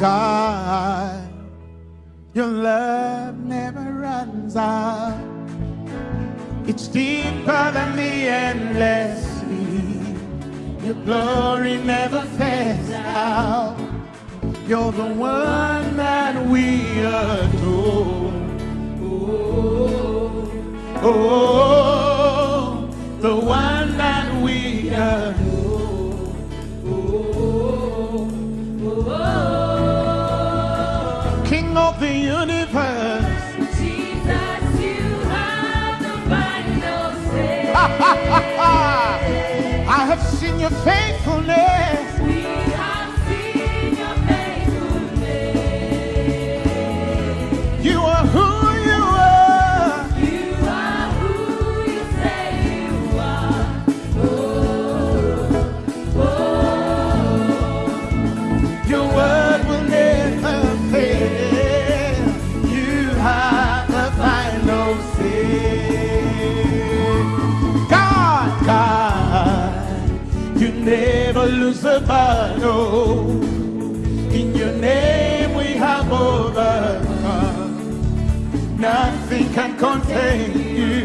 God, your love never runs out. It's deeper than the endless sea. Your glory never fades out. You're the one that we adore. Oh, oh, the one that we adore. Your faithfulness. In your name we have overcome. Nothing can contain you.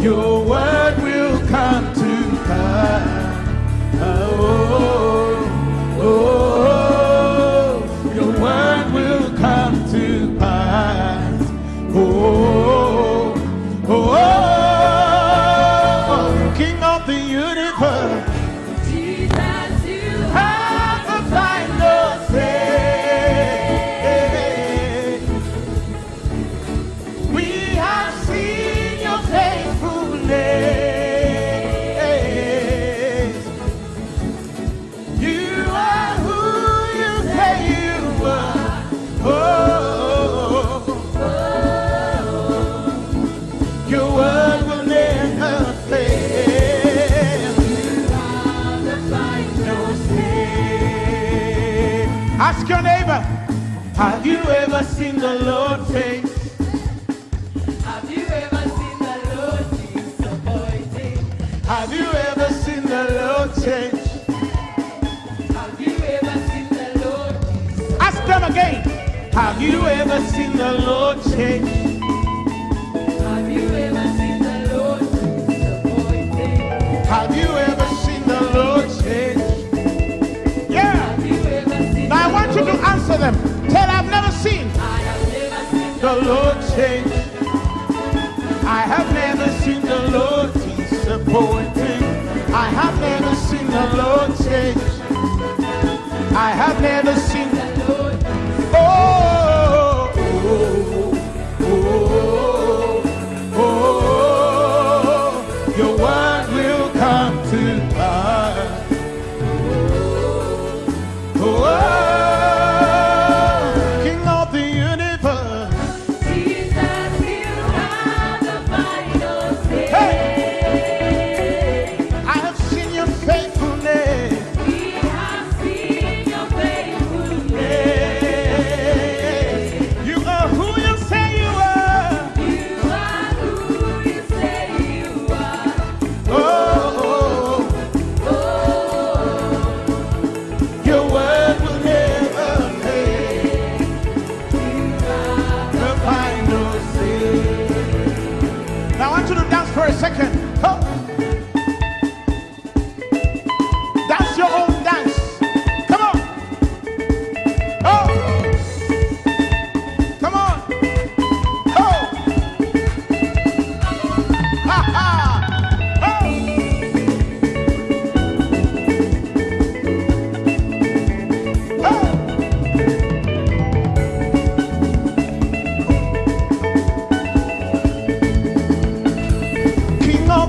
Your word will come to pass. Oh, oh, oh. Have you ever seen the Lord face? Have you ever seen the Lord disappointed? Have you ever seen the Lord change? Have you ever seen the Lord? Ask them again. Have you ever seen the Lord change? Have you ever seen the Lord disappointed? Have you ever seen the Lord change? Yeah. Have you ever seen Now I want you to answer them. The Lord change. I have never seen the Lord disappointing. I have never seen the Lord change. I have never seen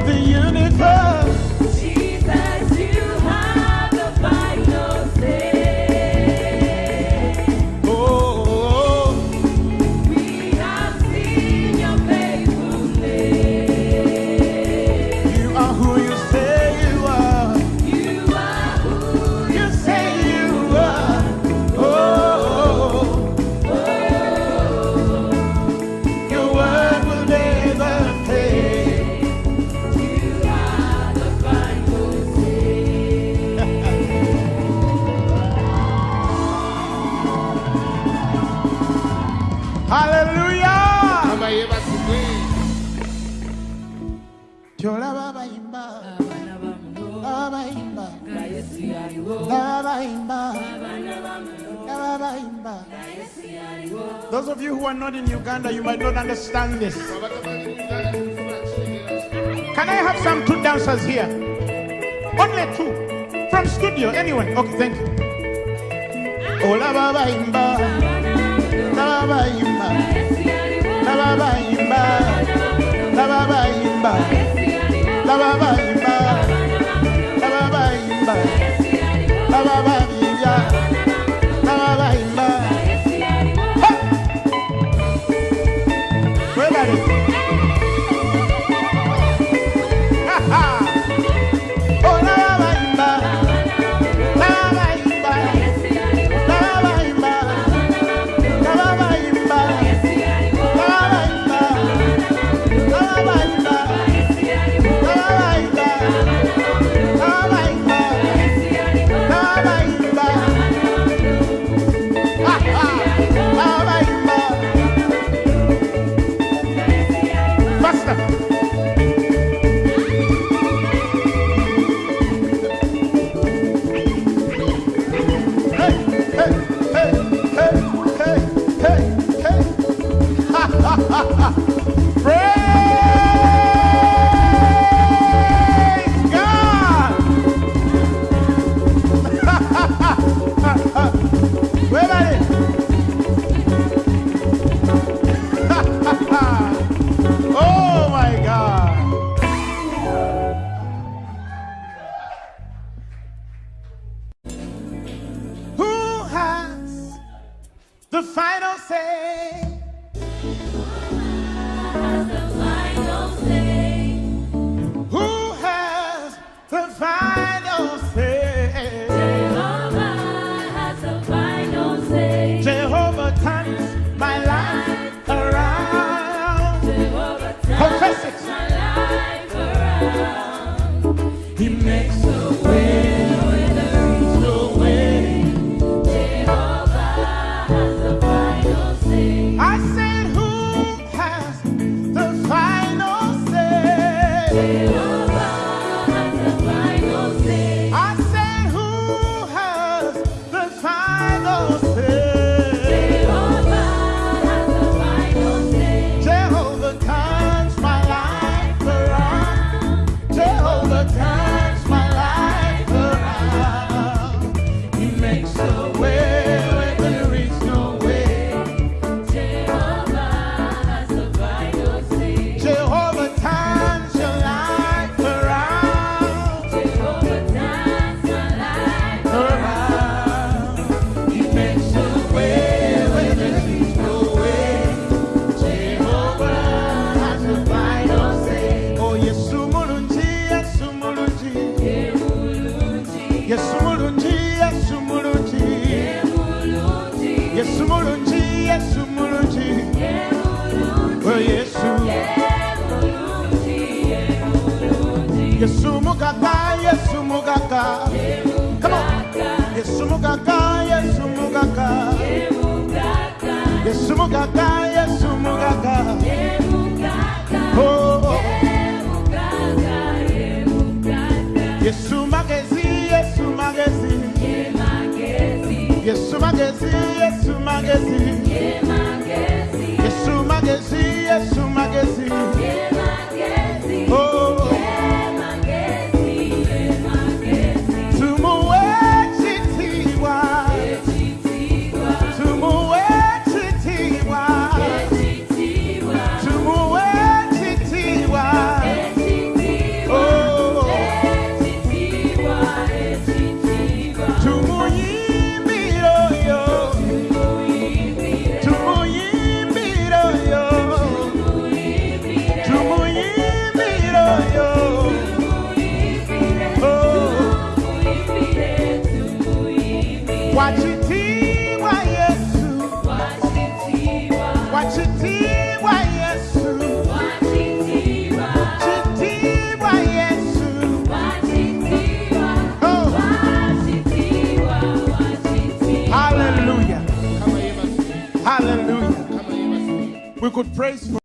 the universe. Hallelujah. Those of you who are not in Uganda, you might not understand this. Can I have some two dancers here? Only two. From studio, anyone. Okay, thank you. Ola baba imba. Baba imba la babayimba la babayimba la babayimba Pastor fight mugaka yesu mugaka oh. yesu magezi yesu magezi yesu magezi yesu magezi two more years. could praise for